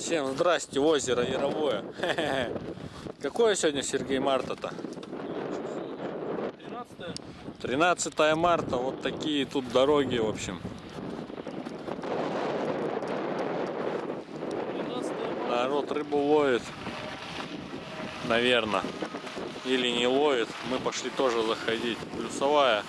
Всем здрасте, озеро Яровое. Какое сегодня, Сергей, марта-то? 13 13 марта, вот такие тут дороги, в общем. 13 Народ рыбу ловит, наверное, или не ловит. Мы пошли тоже заходить. Плюсовая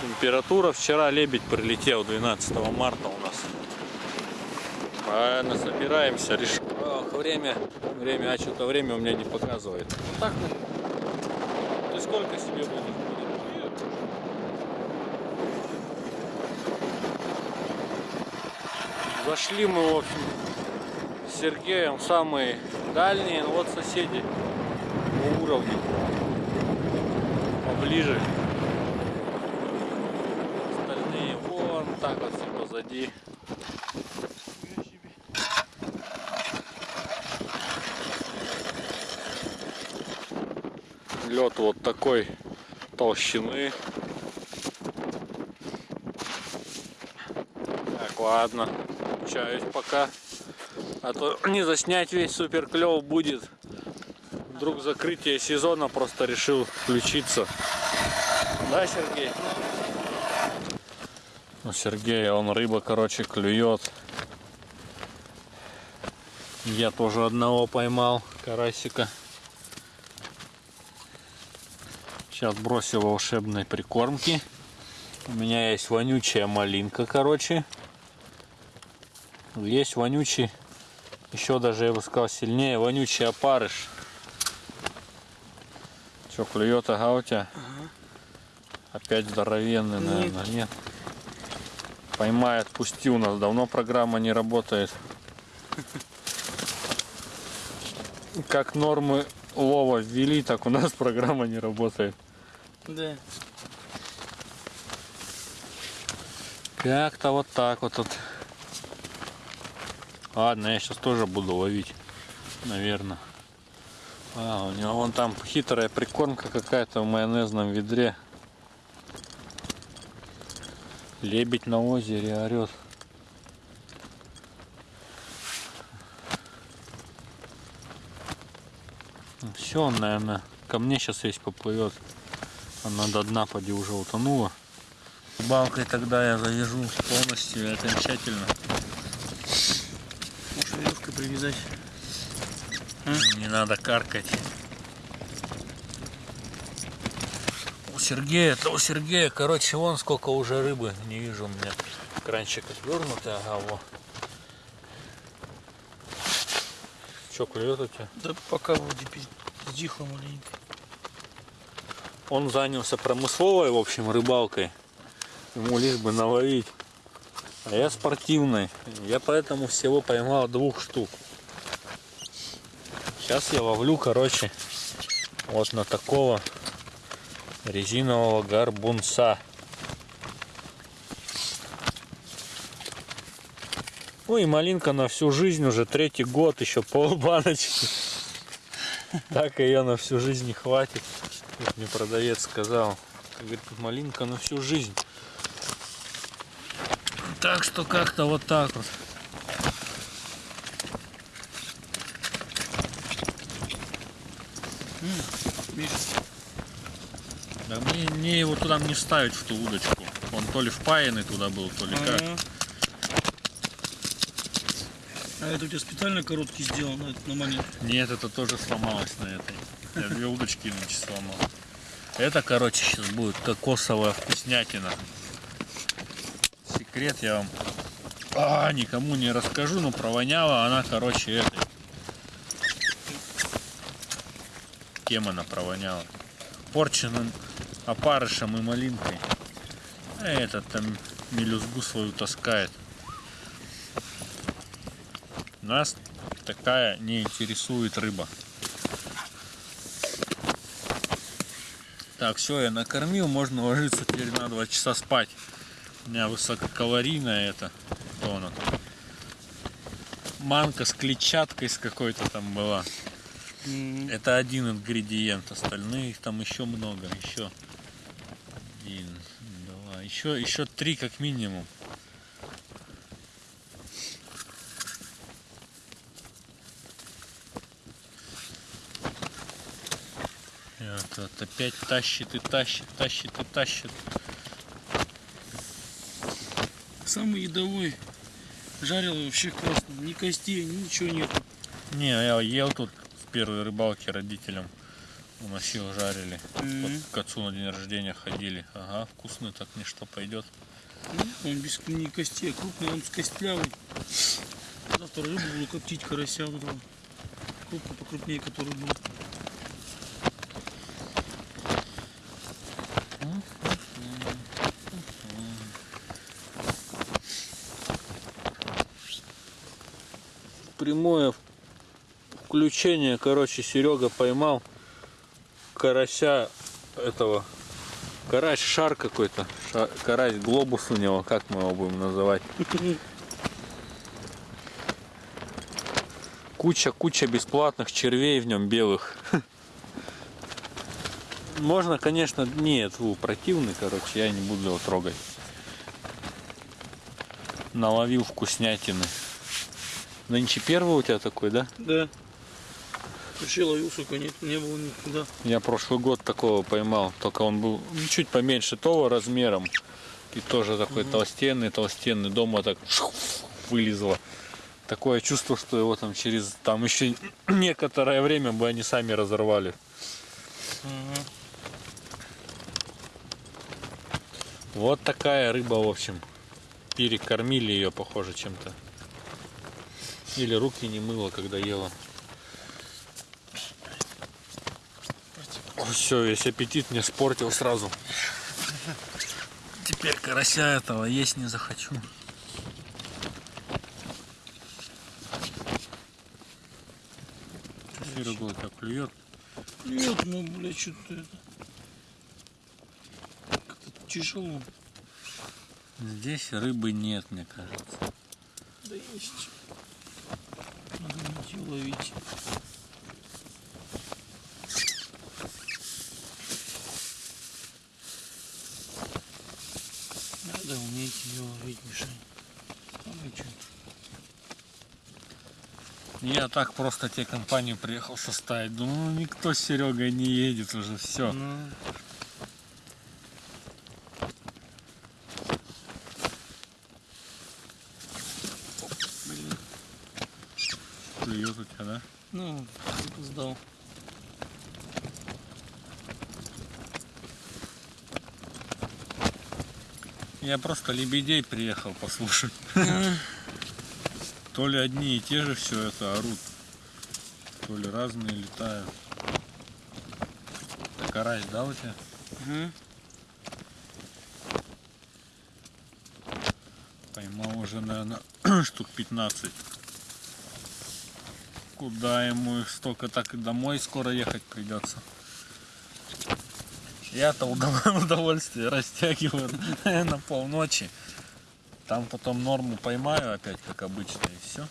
температура. Вчера лебедь прилетел 12 марта у нас. Правильно, собираемся. Реш... Время, время, а что-то время у меня не показывает. Вот. Ты сколько себе будешь? Зашли мы, в общем, с Сергеем самые дальние, ну вот соседи по уровню, поближе. Остальные вон так вот все позади. Лед вот такой толщины. Так, ладно, включаюсь пока. А то не заснять весь супер клев будет. Вдруг закрытие сезона просто решил включиться. Да, Сергей? Ну, Сергей, он рыба, короче, клюет. Я тоже одного поймал, карасика. Сейчас бросил волшебной прикормки. У меня есть вонючая малинка, короче. Есть вонючий, еще даже я бы сказал сильнее, вонючий опарыш. Че, клюет ага у тебя? Опять здоровенный, наверное, нет. Поймай, отпусти, у нас давно программа не работает. Как нормы лова ввели, так у нас программа не работает. Да. Как-то вот так вот тут. Ладно, я сейчас тоже буду ловить, наверное. А, у него вон там хитрая прикормка какая-то в майонезном ведре. Лебедь на озере орет. Все, он, наверное, ко мне сейчас весь поплывет. Она до дна поди уже утонула. Балкой тогда я завяжу полностью и окончательно. Можешь веревкой привязать. Не надо каркать. У Сергея, это у Сергея, короче, вон сколько уже рыбы. Не вижу у меня кранчик отвернутый, ага, во. Че, клюет у тебя? Да пока вроде стихло маленько. Он занялся промысловой, в общем, рыбалкой. Ему лишь бы наловить. А я спортивной. Я поэтому всего поймал двух штук. Сейчас я ловлю, короче, вот на такого резинового гарбунца. Ну и малинка на всю жизнь уже третий год, еще полбаночки. Так ее на всю жизнь не хватит. Как мне продавец сказал. Говорит, малинка на всю жизнь. Так что как-то вот так вот. Да мне, мне его туда не ставить в ту удочку. Он то ли впаянный туда был, то ли как. А это у тебя специально короткий сделан на, на монет. Нет, это тоже сломалось на этой. Я две удочки иначе сломал. Это, короче, сейчас будет кокосовая вкуснятина. Секрет я вам а, никому не расскажу, но провоняла она, короче, этой. Кем она провоняла? Порченным опарышем и малинкой. А этот там мелюзгу свою таскает. Нас такая не интересует рыба. Так, все, я накормил, можно ложиться теперь на 2 часа спать. У меня высококалорийная это. Она там? Манка с клетчаткой с какой-то там была. Это один ингредиент, остальные их там еще много, еще один, два, еще, еще три как минимум. Этот опять тащит и тащит, тащит и тащит. Самый едовой. Жарил вообще классно. Ни костей, ничего нет. Не, я ел тут с первой рыбалки родителям. Уносил, жарили. Мгм. Вот к отцу на день рождения ходили. Ага, вкусно так ничто пойдет. Ну, Он без ни костей, а крупный, он с костлявый. Завтра рыбу буду коптить, карася этого. Крупно покрупнее, который был. Прямое включение, короче, Серега поймал карася этого. Карась шар какой-то. Карась глобус у него, как мы его будем называть. Куча-куча бесплатных червей в нем белых. Можно, конечно, нет, фу, противный, короче, я не буду его трогать. Наловил вкуснятины. Нынче первый у тебя такой, да? Да. Вообще ловил, сука, нет, не было никуда. Я прошлый год такого поймал, только он был ну, чуть поменьше того размером. И тоже такой толстенный, толстенный. Дома так вылезло. Такое чувство, что его там через там еще некоторое время бы они сами разорвали. Вот такая рыба, в общем. Перекормили ее, похоже, чем-то. Или руки не мыла, когда ела. Все, весь аппетит мне спортил сразу. Теперь карася этого есть не захочу. Серега так клюет. Нет, ну, блядь, что-то это... Как-то тяжело. Здесь рыбы нет, мне кажется. Да есть. Найти, ловить. Надо уметь ее ловить, Мишань. Я так просто тебе компанию приехал составить. Думаю, ну никто с Серегой не едет уже, все. Ну, Клюет у тебя, да? Ну, опоздал. Я просто лебедей приехал послушать. То ли одни и те же все это орут, то ли разные летают. Так карась, да, у тебя? Ага. Поймал уже, наверное, штук 15. Куда ему их столько, так и домой скоро ехать придется. Я-то удов- удовольствие растягиваю на полночи. Там потом норму поймаю опять, как обычно, и все.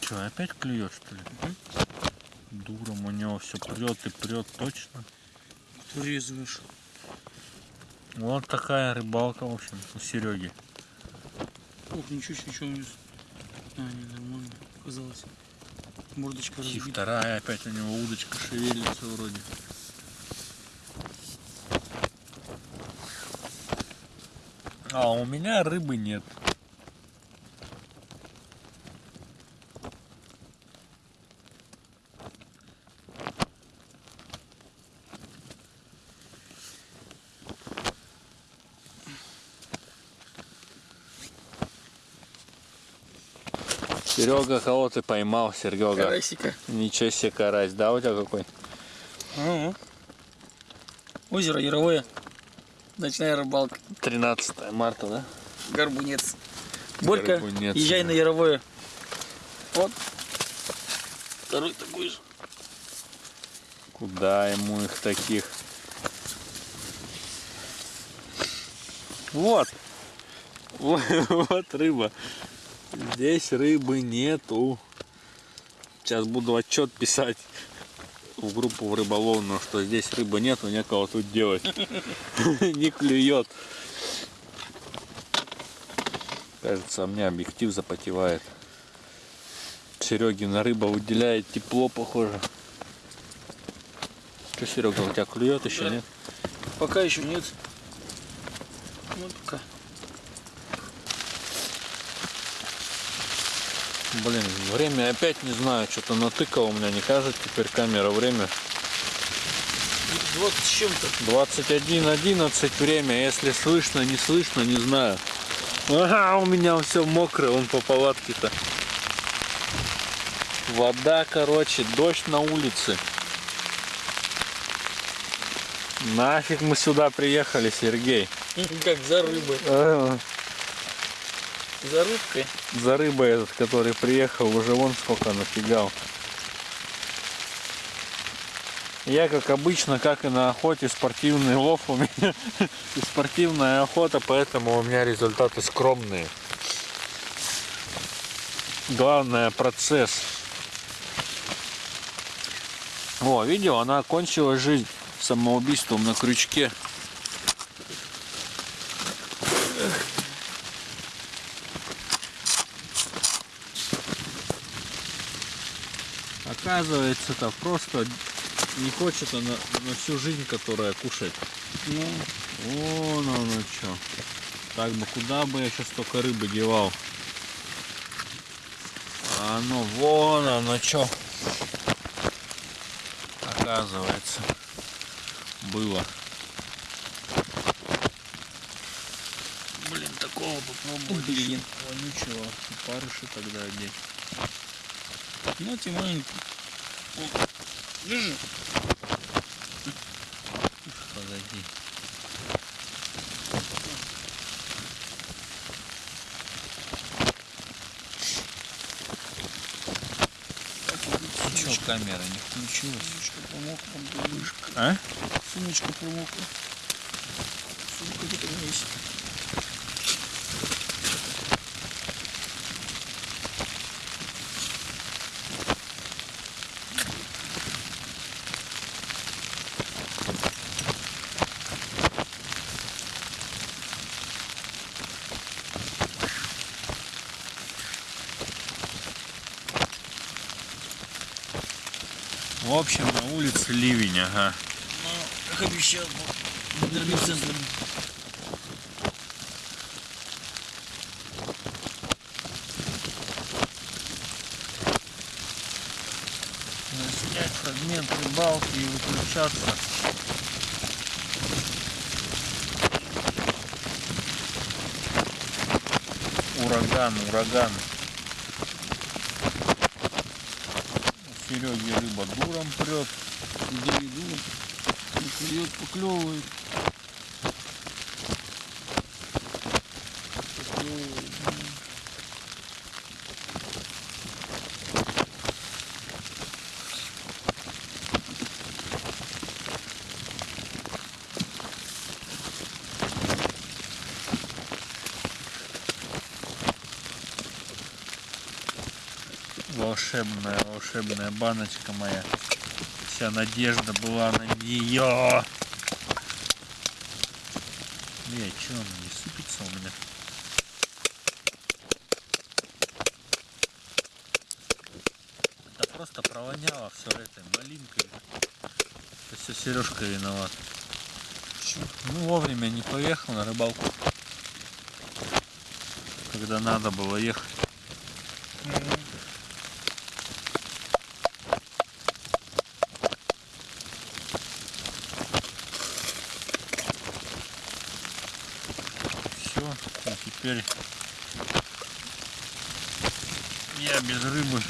Че, опять клюет, что ли? Дуром у него все прет и прет точно. Врезываешь. Вот такая рыбалка, в общем, у Сереги. Ох, ничего у него. А, не, нормально. Показалось. Мордочка И разбита. вторая опять у него удочка шевелится вроде. А у меня рыбы нет. Серега, кого ты поймал, Серега? Карасика. Ничего себе карась, да, у тебя какой? Ага. Озеро Яровое. Ночная рыбалка. 13 марта, да? Горбунец. Борька, Горбунец, езжай да. на Яровое. Вот. Второй такой же. Куда ему их таких? Вот. Вот, вот рыба. Здесь рыбы нету. Сейчас буду отчет писать. в группу в рыболовную, что здесь рыбы нету, некого тут делать. Не клюет. Кажется, у меня объектив запотевает. Серегина рыба выделяет тепло, похоже. Что, Серега, у тебя клюет еще, нет? Пока еще нет. Ну, пока. Блин, время опять не знаю, что-то натыкало у меня, не кажет теперь камера время. 20 с чем-то. 21.11 время, если слышно, не слышно, не знаю. Ага, у меня все мокрое, он по палатке-то. Вода, короче, дождь на улице. Нафиг мы сюда приехали, Сергей. Как за рыбой. За рыбкой. За рыбой этот, который приехал, уже вон сколько нафигал. Я, как обычно, как и на охоте, спортивный лов у меня и спортивная охота, поэтому у меня результаты скромные. Главное процесс. О, видео, она окончила жизнь самоубийством на крючке. Оказывается, это просто не хочет она на всю жизнь, которая кушать. Ну, Вон оно что. Так бы куда бы я сейчас столько рыбы девал. А ну вон оно что. Оказывается. Было. блин, такого попробовать. Блин, вонючего. Парыши тогда одеть. Ну. О, Держи. Подожди. Че, камера не включилась? Сумочка промокла. А? Сумочка промокла. Сумка где-то есть. В общем, на улице ливень, ага. Ну, как обещал, центром. Снять фрагмент рыбалки и выключаться. Ураган, ураган. У Сереги рыба дуром прет. Иду. Не клюет. Поклевывает. Волшебная, волшебная баночка моя. Вся надежда была на нее. Не, что она не сыпется у меня? Это просто провоняло все этой малинкой. Это все Сережка виноват. Ну вовремя не поехал на рыбалку. Когда надо было ехать. Мгм. Все, и теперь я без рыбы.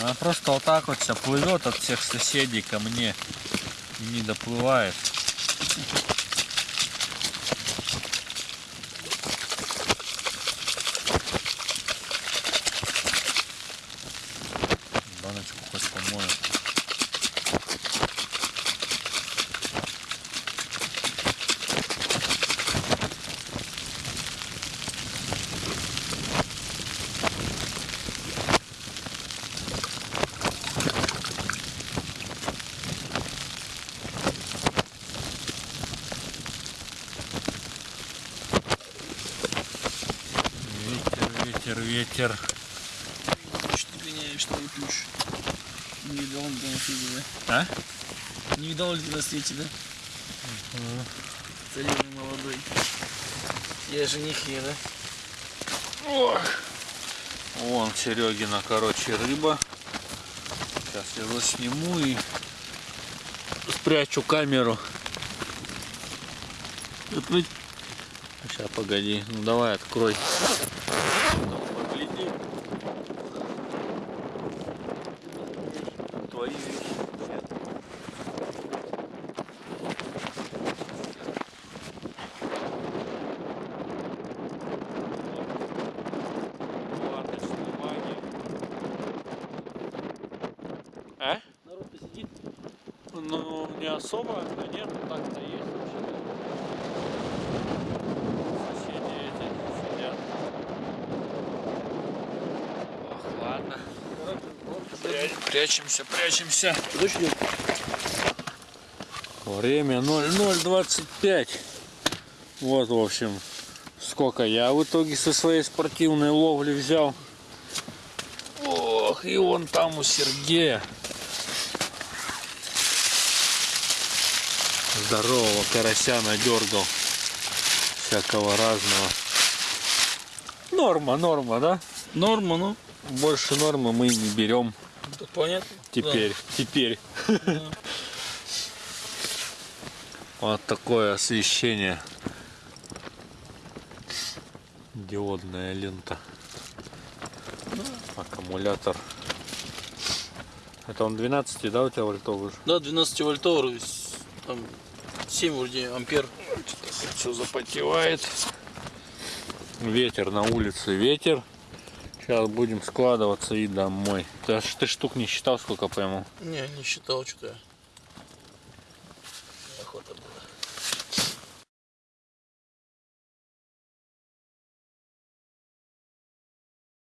Она просто вот так вот вся плывет от всех соседей ко мне и не доплывает. Ветер. Что ты гоняешь, что ли, плюш? Не видал он на свете, да? А? Не видал ли ты на свете, да? Царевны молодой. Я женихи, да? Ох. Вон Серегина, короче, рыба. Сейчас я его сниму и спрячу камеру. Сейчас, погоди. Ну давай, открой. Ну, погляди. Твои вещи. Ладно, снимание. А? Народ посидит. Ну, не особо, а нет, так-то есть. Соседи эти сидят. Ох, ладно. Пря- Прячемся, прячемся. Идет. Время 0025. Вот, в общем, сколько я в итоге со своей спортивной ловли взял. Ох, и вон там у Сергея. Здорового карася надергал. Всякого разного. Норма, норма, да? Норма, ну. Больше нормы мы не берем Так понятно. теперь. Теперь. Да. Вот такое освещение. Диодная лента. Аккумулятор. Это он 12, да, у тебя вольтовый? Да, 12 вольтовый, там 7 вроде ампер. Все запотевает. Ветер на улице, ветер. Сейчас будем складываться и домой. Ты, ты штук не считал, сколько пойму? Не, не считал что-то.